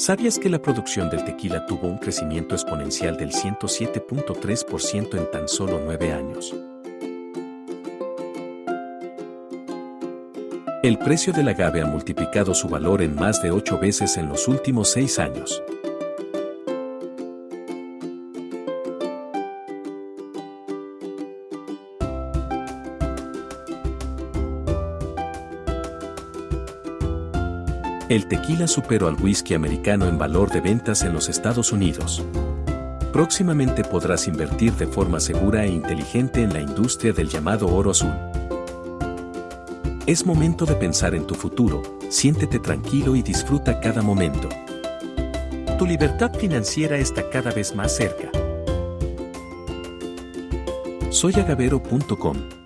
¿Sabías que la producción del tequila tuvo un crecimiento exponencial del 107.3% en tan solo nueve años? El precio del agave ha multiplicado su valor en más de ocho veces en los últimos seis años. El tequila superó al whisky americano en valor de ventas en los Estados Unidos. Próximamente podrás invertir de forma segura e inteligente en la industria del llamado oro azul. Es momento de pensar en tu futuro, siéntete tranquilo y disfruta cada momento. Tu libertad financiera está cada vez más cerca. Soy agavero.com